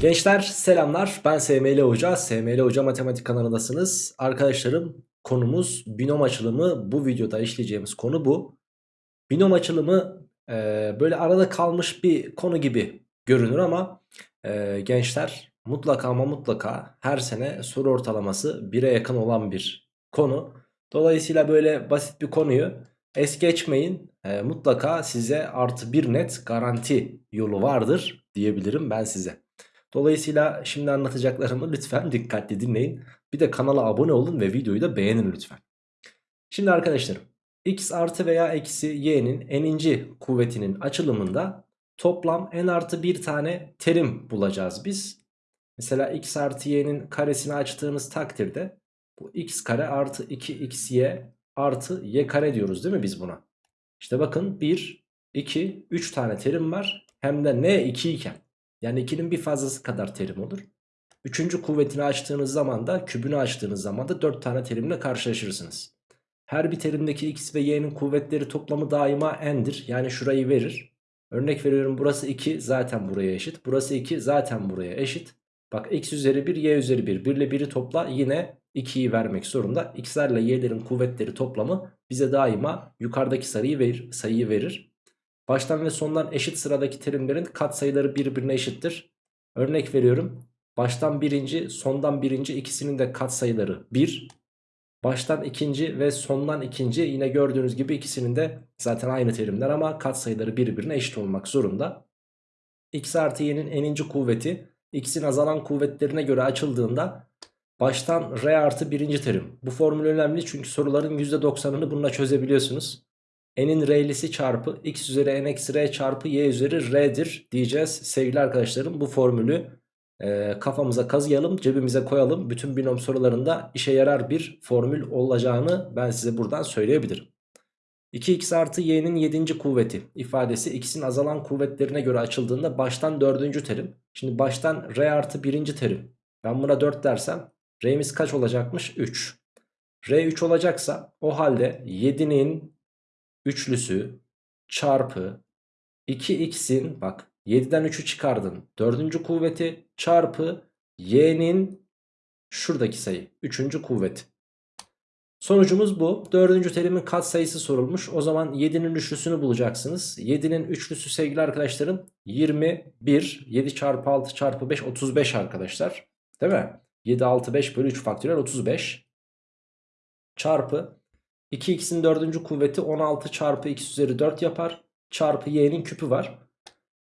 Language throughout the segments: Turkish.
Gençler selamlar. Ben SML Hoca. SML Hoca Matematik kanalındasınız. Arkadaşlarım konumuz binom açılımı. Bu videoda işleyeceğimiz konu bu. Binom açılımı e, böyle arada kalmış bir konu gibi görünür ama e, gençler mutlaka ama mutlaka her sene soru ortalaması 1'e yakın olan bir konu. Dolayısıyla böyle basit bir konuyu es geçmeyin. E, mutlaka size artı bir net garanti yolu vardır diyebilirim ben size Dolayısıyla şimdi anlatacaklarımı lütfen dikkatli dinleyin. Bir de kanala abone olun ve videoyu da beğenin lütfen. Şimdi arkadaşlarım x artı veya eksi y'nin n'inci kuvvetinin açılımında toplam n artı bir tane terim bulacağız biz. Mesela x artı y'nin karesini açtığımız takdirde bu x kare artı 2xy artı y kare diyoruz değil mi biz buna? İşte bakın 1, 2, 3 tane terim var. Hem de n 2 iken. Yani 2'nin bir fazlası kadar terim olur. Üçüncü kuvvetini açtığınız zaman da kübünü açtığınız zaman da 4 tane terimle karşılaşırsınız. Her bir terimdeki x ve y'nin kuvvetleri toplamı daima n'dir. Yani şurayı verir. Örnek veriyorum burası 2 zaten buraya eşit. Burası 2 zaten buraya eşit. Bak x üzeri 1 y üzeri 1. 1 ile 1'i topla yine 2'yi vermek zorunda. x'lerle y'lerin kuvvetleri toplamı bize daima yukarıdaki sayıyı verir. Sayıyı verir. Baştan ve sondan eşit sıradaki terimlerin katsayıları birbirine eşittir. Örnek veriyorum. Baştan birinci, sondan birinci ikisinin de katsayıları 1. Baştan ikinci ve sondan ikinci yine gördüğünüz gibi ikisinin de zaten aynı terimler ama katsayıları birbirine eşit olmak zorunda. x artı y'nin eninci kuvveti x'in azalan kuvvetlerine göre açıldığında baştan r artı birinci terim. Bu formül önemli çünkü soruların %90'ını bununla çözebiliyorsunuz n'in r'lisi çarpı x üzeri n eksi r çarpı y üzeri r'dir diyeceğiz. Sevgili arkadaşlarım bu formülü e, kafamıza kazıyalım cebimize koyalım. Bütün binom sorularında işe yarar bir formül olacağını ben size buradan söyleyebilirim. 2x artı y'nin 7. kuvveti ifadesi x'in azalan kuvvetlerine göre açıldığında baştan 4. terim. Şimdi baştan r artı 1. terim. Ben buna 4 dersem r'miz kaç olacakmış? 3. r 3 olacaksa o halde 7'nin üçlüsü çarpı 2x'in bak 7'den 3'ü çıkardın. Dördüncü kuvveti çarpı y'nin şuradaki sayı. Üçüncü kuvveti. Sonucumuz bu. Dördüncü terimin katsayısı sorulmuş. O zaman 7'nin üçlüsünü bulacaksınız. 7'nin üçlüsü sevgili arkadaşlarım 21. 7 çarpı 6 çarpı 5 35 arkadaşlar. Değil mi? 7 6 5 bölü 3 faktörel 35. Çarpı 2x'in dördüncü kuvveti 16 çarpı x üzeri 4 yapar. Çarpı y'nin küpü var.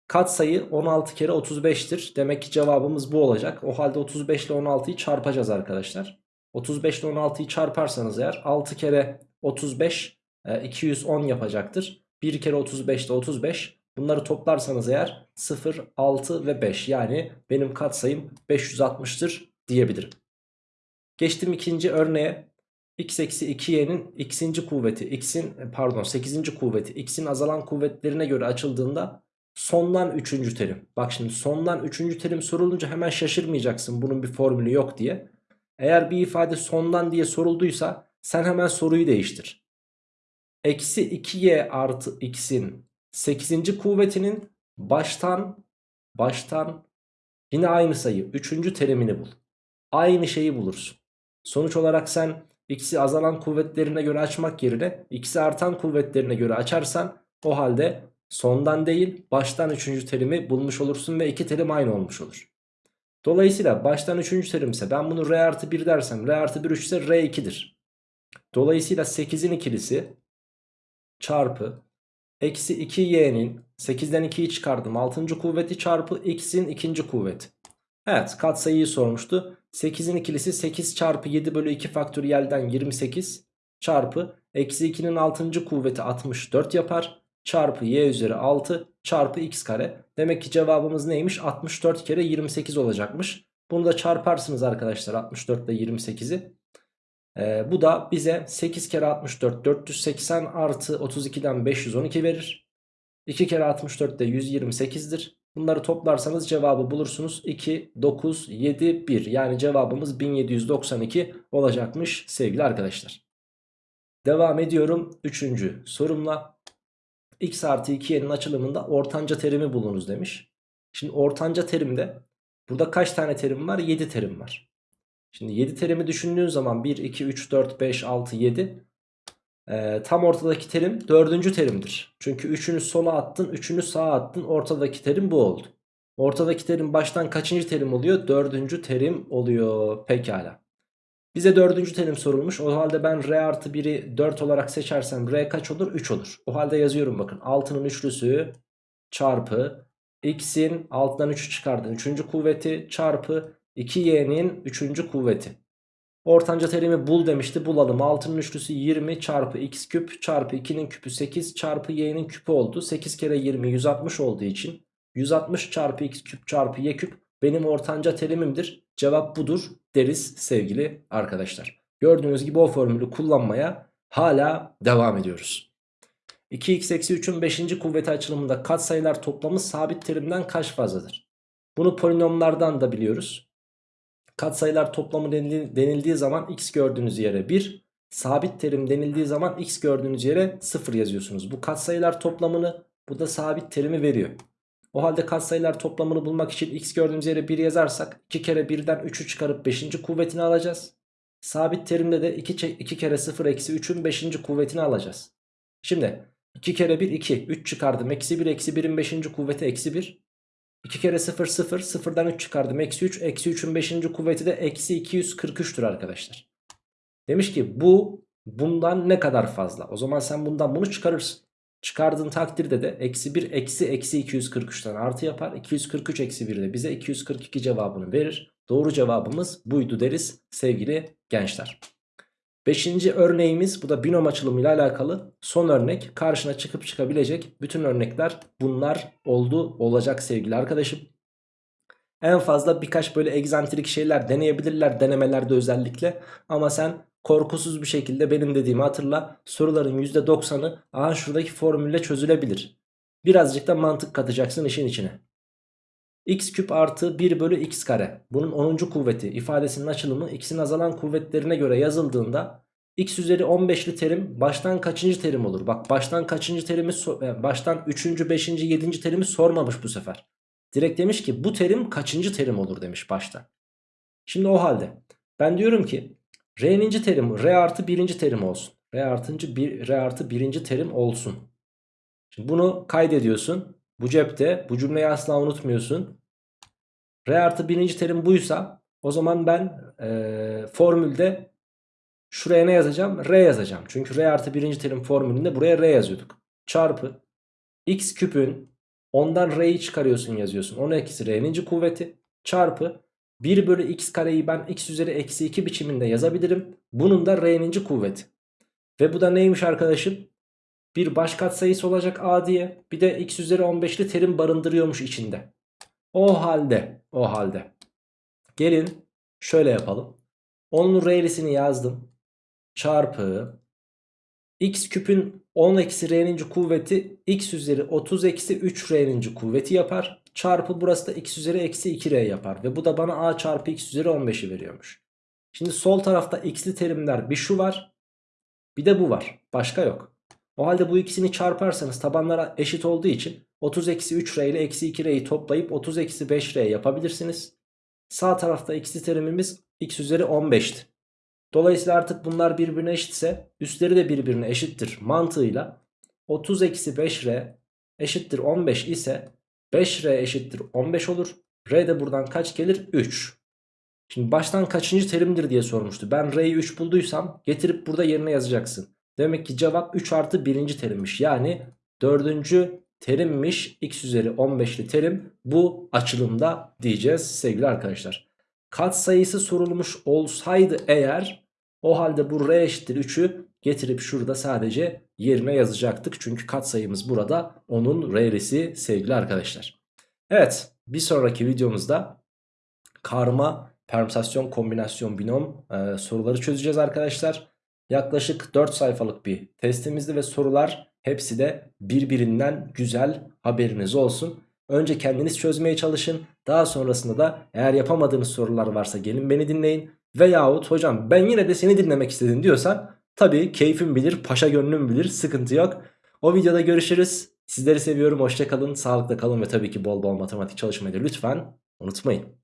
Katsayı 16 kere 35'tir. Demek ki cevabımız bu olacak. O halde 35 ile 16'yı çarpacağız arkadaşlar. 35 ile 16'yı çarparsanız eğer 6 kere 35 210 e, yapacaktır. 1 kere 35 ile 35 bunları toplarsanız eğer 0, 6 ve 5 yani benim katsayım 560'tır diyebilirim. Geçtim ikinci örneğe x eksi 2y'nin x'inci kuvveti x'in e, pardon 8. kuvveti x'in azalan kuvvetlerine göre açıldığında sondan 3. terim. Bak şimdi sondan 3. terim sorulunca hemen şaşırmayacaksın bunun bir formülü yok diye. Eğer bir ifade sondan diye sorulduysa sen hemen soruyu değiştir. Eksi 2y artı x'in 8. kuvvetinin baştan baştan yine aynı sayı 3. terimini bul. Aynı şeyi bulursun. Sonuç olarak sen x'i azalan kuvvetlerine göre açmak yerine x'i artan kuvvetlerine göre açarsan o halde sondan değil baştan 3. terimi bulmuş olursun ve iki terim aynı olmuş olur. Dolayısıyla baştan 3. terim ise ben bunu r artı 1 dersem r artı 1 3 ise r 2'dir. Dolayısıyla 8'in ikilisi çarpı eksi 2y'nin 8'den 2'yi çıkardım 6. kuvveti çarpı x'in 2. kuvveti. Evet katsayıyı sormuştu. 8'in ikilisi 8 çarpı 7 bölü 2 faktöriyelden 28 çarpı eksi 2'nin 6. kuvveti 64 yapar. Çarpı y üzeri 6 çarpı x kare. Demek ki cevabımız neymiş? 64 kere 28 olacakmış. Bunu da çarparsınız arkadaşlar 64 ile 28'i. Ee, bu da bize 8 kere 64 480 artı 32'den 512 verir. 2 kere 64 de 128'dir. Bunları toplarsanız cevabı bulursunuz. 2, 9, 7, 1 yani cevabımız 1792 olacakmış sevgili arkadaşlar. Devam ediyorum 3. sorumla. x artı 2y'nin açılımında ortanca terimi bulunuz demiş. Şimdi ortanca terimde Burada kaç tane terim var? 7 terim var. Şimdi 7 terimi düşündüğün zaman 1, 2, 3, 4, 5, 6, 7 ee, tam ortadaki terim dördüncü terimdir. Çünkü 3'ünü sola attın 3'ünü sağa attın ortadaki terim bu oldu. Ortadaki terim baştan kaçıncı terim oluyor? Dördüncü terim oluyor. Pekala. Bize dördüncü terim sorulmuş. O halde ben R artı 1'i 4 olarak seçersem R kaç olur? 3 olur. O halde yazıyorum bakın. 6'nın üçlüsü çarpı x'in altından 3'ü çıkardın. 3. kuvveti çarpı 2y'nin 3. kuvveti. Ortanca terimi bul demişti. Bulalım 6'nın üçlüsü 20 çarpı x küp çarpı 2'nin küpü 8 çarpı y'nin küpü oldu. 8 kere 20 160 olduğu için 160 çarpı x küp çarpı y küp benim ortanca terimimdir. Cevap budur deriz sevgili arkadaşlar. Gördüğünüz gibi o formülü kullanmaya hala devam ediyoruz. 2x eksi 3'ün 5. kuvveti açılımında katsayılar toplamı sabit terimden kaç fazladır? Bunu polinomlardan da biliyoruz Katsayılar toplamı denildiği zaman x gördüğünüz yere 1, sabit terim denildiği zaman x gördüğünüz yere 0 yazıyorsunuz. Bu katsayılar toplamını bu da sabit terimi veriyor. O halde katsayılar toplamını bulmak için x gördüğümüz yere 1 yazarsak 2 kere 1'den 3'ü çıkarıp 5. kuvvetini alacağız. Sabit terimde de 2, 2 kere 0 eksi 3'ün 5. kuvvetini alacağız. Şimdi 2 kere 1 2 3 çıkardım eksi 1 eksi 1'in 5. kuvveti eksi 1 2 kere 0 0 0'dan 3 çıkardım eksi 3 eksi 3'ün 5. kuvveti de eksi 243'tür arkadaşlar. Demiş ki bu bundan ne kadar fazla o zaman sen bundan bunu çıkarırsın. Çıkardığın takdirde de eksi 1 eksi eksi 243'ten artı yapar. 243 eksi 1 de bize 242 cevabını verir. Doğru cevabımız buydu deriz sevgili gençler. Beşinci örneğimiz bu da binom açılımıyla alakalı son örnek karşına çıkıp çıkabilecek bütün örnekler bunlar oldu olacak sevgili arkadaşım. En fazla birkaç böyle egzantrik şeyler deneyebilirler denemelerde özellikle ama sen korkusuz bir şekilde benim dediğimi hatırla soruların %90'ı aha şuradaki formülle çözülebilir. Birazcık da mantık katacaksın işin içine x küp artı 1 bölü x kare. Bunun 10. kuvveti ifadesinin açılımı x'in azalan kuvvetlerine göre yazıldığında x üzeri 15'li terim baştan kaçıncı terim olur? Bak baştan kaçıncı terimi e, baştan 3. 5. 7. terimi sormamış bu sefer. Direkt demiş ki bu terim kaçıncı terim olur demiş başta. Şimdi o halde ben diyorum ki r'ninci terim r artı 1. terim olsun. r artıncı 1 r artı 1. terim olsun. Şimdi bunu kaydediyorsun. Bu cepte bu cümleyi asla unutmuyorsun. R artı birinci terim buysa o zaman ben e, formülde şuraya ne yazacağım? R yazacağım. Çünkü R artı birinci terim formülünde buraya R yazıyorduk. Çarpı x küpün ondan R'yi çıkarıyorsun yazıyorsun. 10 eksi R'ninci kuvveti çarpı 1 bölü x kareyi ben x üzeri eksi 2 biçiminde yazabilirim. Bunun da R'ninci kuvveti. Ve bu da neymiş arkadaşım? Bir baş katsayısı olacak a diye. Bir de x üzeri 15'li terim barındırıyormuş içinde. O halde o halde gelin şöyle yapalım. Onun r'lisini yazdım. Çarpı x küpün 10 eksi r'nin kuvveti x üzeri 30 eksi 3 r'nin kuvveti yapar. Çarpı burası da x üzeri eksi 2 r yapar. Ve bu da bana a çarpı x üzeri 15'i veriyormuş. Şimdi sol tarafta x'li terimler bir şu var. Bir de bu var. Başka yok. O halde bu ikisini çarparsanız tabanlara eşit olduğu için 30 eksi 3R ile eksi 2R'yi toplayıp 30 eksi 5R yapabilirsiniz. Sağ tarafta eksi terimimiz x üzeri 15'ti. Dolayısıyla artık bunlar birbirine eşitse üstleri de birbirine eşittir mantığıyla 30 eksi 5R eşittir 15 ise 5R eşittir 15 olur. R de buradan kaç gelir? 3. Şimdi baştan kaçıncı terimdir diye sormuştu. Ben R'yi 3 bulduysam getirip burada yerine yazacaksın. Demek ki cevap 3 artı 1. terimmiş. Yani 4. terimmiş x üzeri 15'li terim bu açılımda diyeceğiz sevgili arkadaşlar. Kat sayısı sorulmuş olsaydı eğer o halde bu r eşittir 3'ü getirip şurada sadece yerine yazacaktık. Çünkü kat sayımız burada onun r'lisi sevgili arkadaşlar. Evet bir sonraki videomuzda karma permütasyon kombinasyon binom e, soruları çözeceğiz arkadaşlar. Yaklaşık 4 sayfalık bir testimizdi ve sorular hepsi de birbirinden güzel haberiniz olsun. Önce kendiniz çözmeye çalışın. Daha sonrasında da eğer yapamadığınız sorular varsa gelin beni dinleyin. Veyahut hocam ben yine de seni dinlemek istedim diyorsan tabii keyfim bilir, paşa gönlüm bilir, sıkıntı yok. O videoda görüşürüz. Sizleri seviyorum, hoşçakalın, sağlıkla kalın ve tabii ki bol bol matematik çalışmayı da lütfen unutmayın.